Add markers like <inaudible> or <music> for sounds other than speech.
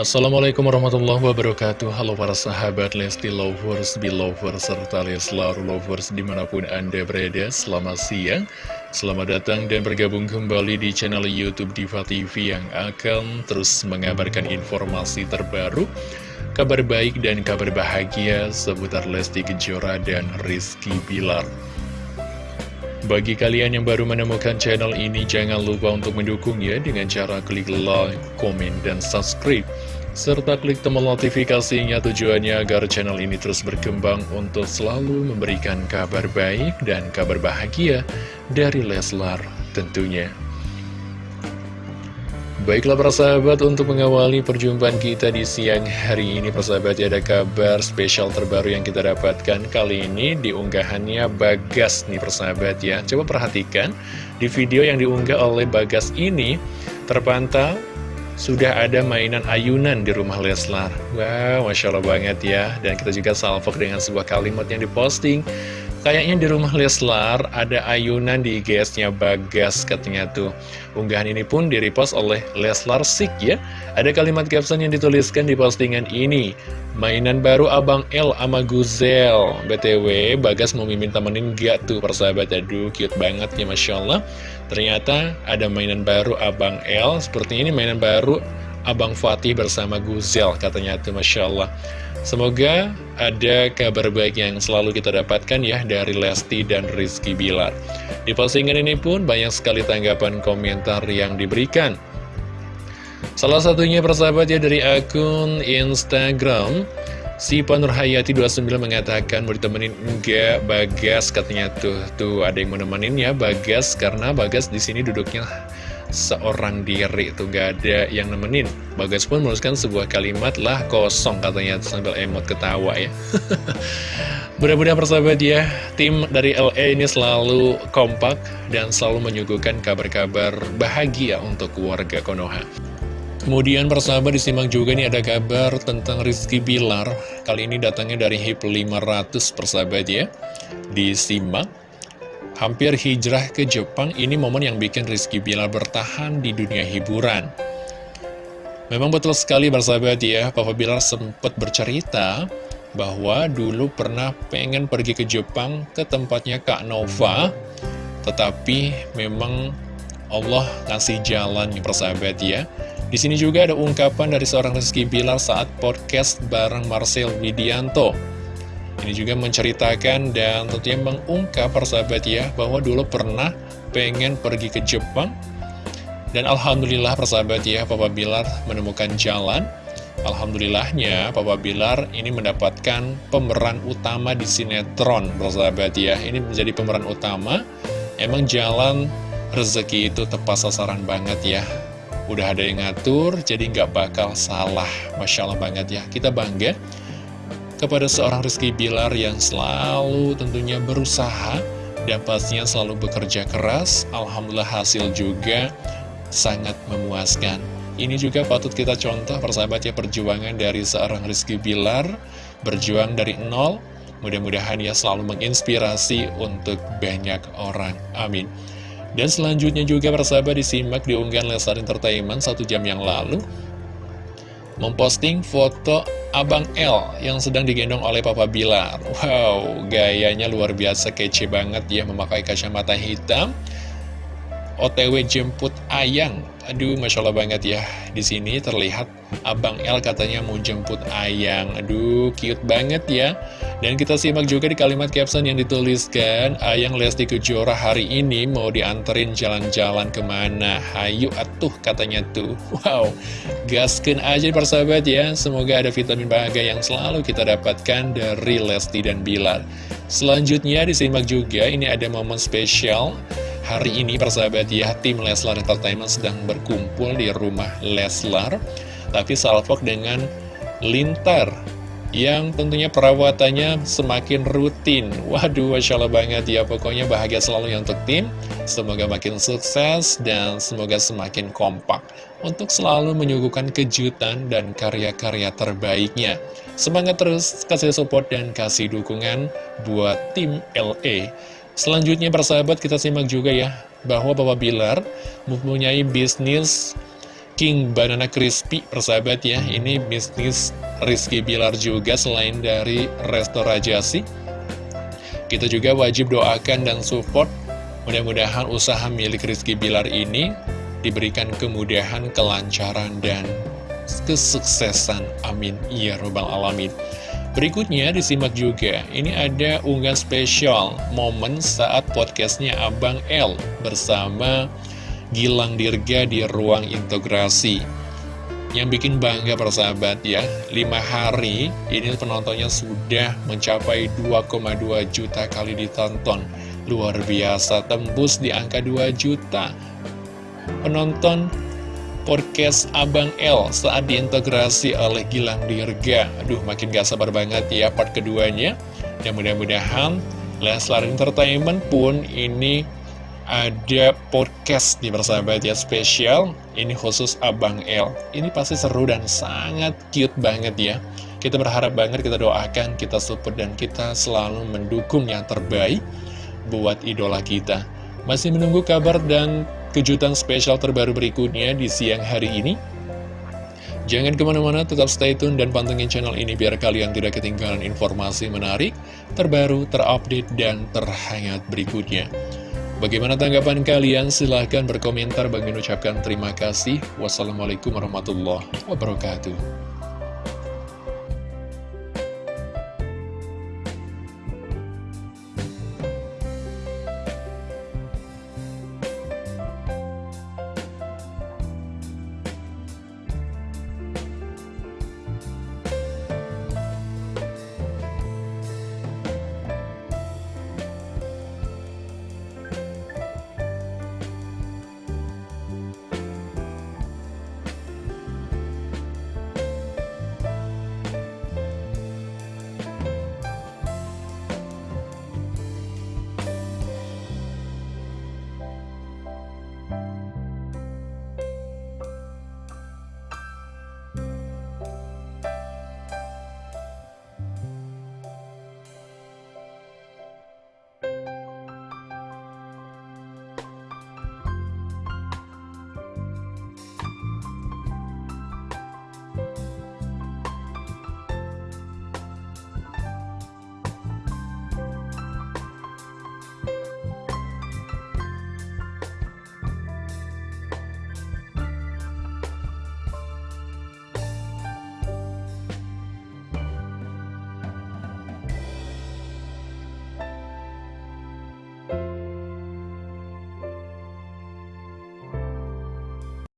Assalamualaikum warahmatullahi wabarakatuh. Halo para sahabat Lesti Lovers, Belovers, serta Leslar Lovers di mana pun anda berada. Selamat siang Selamat datang dan bergabung kembali di channel Youtube Diva TV Yang akan terus mengabarkan informasi terbaru Kabar baik dan kabar bahagia seputar Lesti Kejora dan Rizky Bilar bagi kalian yang baru menemukan channel ini, jangan lupa untuk mendukungnya dengan cara klik like, komen, dan subscribe. Serta klik tombol notifikasinya tujuannya agar channel ini terus berkembang untuk selalu memberikan kabar baik dan kabar bahagia dari Leslar tentunya. Baiklah para sahabat untuk mengawali perjumpaan kita di siang hari ini Persahabat ya ada kabar spesial terbaru yang kita dapatkan Kali ini di unggahannya Bagas nih persahabat ya. Coba perhatikan di video yang diunggah oleh Bagas ini Terpantau sudah ada mainan ayunan di rumah Leslar. Wow Masya Allah banget ya. Dan kita juga salvok dengan sebuah kalimat yang diposting Kayaknya di rumah Leslar ada ayunan di IGS-nya Bagas katanya tuh. Unggahan ini pun direpost oleh Leslar Sik ya. Ada kalimat caption yang dituliskan di postingan ini. Mainan baru Abang L sama Guzel. BTW, Bagas mau mimin temenin gak tuh persahabat? Aduh, cute banget ya Masya Allah. Ternyata ada mainan baru Abang L. Seperti ini mainan baru Abang Fatih bersama Guzel katanya tuh Masya Allah. Semoga ada kabar baik yang selalu kita dapatkan ya dari Lesti dan Rizky Bilar. Di postingan ini pun banyak sekali tanggapan komentar yang diberikan. Salah satunya persahabat ya dari akun Instagram Si Panurhayati 29 mengatakan mau ditemenin enggak Bagas katanya tuh tuh ada yang menemenin ya Bagas karena Bagas di sini duduknya seorang diri. Itu gak ada yang nemenin. Bagas pun menuliskan sebuah kalimat lah kosong katanya sambil emot ketawa ya. <laughs> Mudah-mudahan persahabat ya Tim dari LA ini selalu kompak dan selalu menyuguhkan kabar-kabar bahagia untuk keluarga Konoha. Kemudian persahabat disimak juga nih ada kabar tentang Rizky Bilar. Kali ini datangnya dari HIP 500 persahabat ya. Disimak Hampir hijrah ke Jepang, ini momen yang bikin Rizky Bilar bertahan di dunia hiburan. Memang betul sekali bersahabat ya, Papa Bilar sempat bercerita bahwa dulu pernah pengen pergi ke Jepang ke tempatnya Kak Nova, tetapi memang Allah kasih jalan nih persahabat ya. Di sini juga ada ungkapan dari seorang Rizky Bilar saat podcast bareng Marcel Widianto. Ini juga menceritakan dan tentunya mengungkap persahabat ya bahwa dulu pernah pengen pergi ke Jepang. Dan Alhamdulillah persahabat ya Papa Bilar menemukan jalan. Alhamdulillahnya Papa Bilar ini mendapatkan pemeran utama di sinetron persahabat ya. Ini menjadi pemeran utama. Emang jalan rezeki itu tepat sasaran banget ya. Udah ada yang ngatur jadi nggak bakal salah. Masya Allah banget ya. Kita bangga kepada seorang Rizky Bilar yang selalu tentunya berusaha dan pastinya selalu bekerja keras. Alhamdulillah hasil juga sangat memuaskan. Ini juga patut kita contoh persahabatnya perjuangan dari seorang Rizky Bilar, berjuang dari nol, mudah-mudahan ia selalu menginspirasi untuk banyak orang. Amin. Dan selanjutnya juga persahabat disimak di unggahan Lesar Entertainment satu jam yang lalu, memposting foto Abang L yang sedang digendong oleh Papa Bilar. Wow, gayanya luar biasa kece banget ya memakai kacamata hitam. OTW jemput Ayang. Aduh, Masya Allah banget ya. Di sini terlihat Abang L katanya mau jemput Ayang. Aduh, cute banget ya. Dan kita simak juga di kalimat caption yang dituliskan, Ayang Lesti Kejora hari ini mau dianterin jalan-jalan ke mana? Hayu atuh katanya tuh. Wow, gaskin aja persahabat ya. Semoga ada vitamin bahagia yang selalu kita dapatkan dari Lesti dan Bilar. Selanjutnya disimak juga, ini ada momen spesial Hari ini persahabat ya, tim Leslar Entertainment sedang berkumpul di rumah Leslar Tapi salvok dengan Lintar yang tentunya perawatannya semakin rutin. Waduh, Masya Allah banget ya Pokoknya bahagia selalu ya untuk tim. Semoga makin sukses dan semoga semakin kompak Untuk selalu menyuguhkan kejutan dan karya-karya terbaiknya. Semangat terus, kasih support dan kasih dukungan buat tim LA Selanjutnya persahabat kita simak juga ya Bahwa Bapak Bilar mempunyai bisnis King Banana Crispy persahabat ya. Ini bisnis Rizky Bilar juga selain dari Resto Rajasi Kita juga wajib doakan dan support. Mudah-mudahan usaha milik Rizky Bilar ini Diberikan kemudahan, kelancaran, dan kesuksesan. Amin. Ya Robbal Alamin Berikutnya disimak juga. Ini ada unggahan spesial Momen saat podcastnya Abang L Bersama Gilang Dirga di ruang integrasi. Yang bikin bangga persahabat ya 5 hari ini penontonnya sudah mencapai 2,2 juta kali ditonton. Luar biasa tembus di angka 2 juta. Penonton podcast Abang L saat diintegrasi oleh Gilang Dirga. Aduh makin gak sabar banget ya part keduanya. Dan mudah-mudahan Leslar Entertainment pun ini ada podcast di persahabat ya spesial. Ini khusus Abang L. Ini pasti seru dan sangat cute banget ya. Kita berharap banget, kita doakan, kita support dan kita selalu mendukung yang terbaik Buat idola kita. Masih menunggu kabar dan kejutan spesial terbaru berikutnya di siang hari ini Jangan ke mana-mana, tetap stay tune dan pantengin channel ini biar kalian tidak ketinggalan informasi menarik, terbaru, terupdate, dan terhangat berikutnya. Bagaimana tanggapan kalian? Silahkan berkomentar. Bagi ucapkan terima kasih. Wassalamualaikum warahmatullahi wabarakatuh.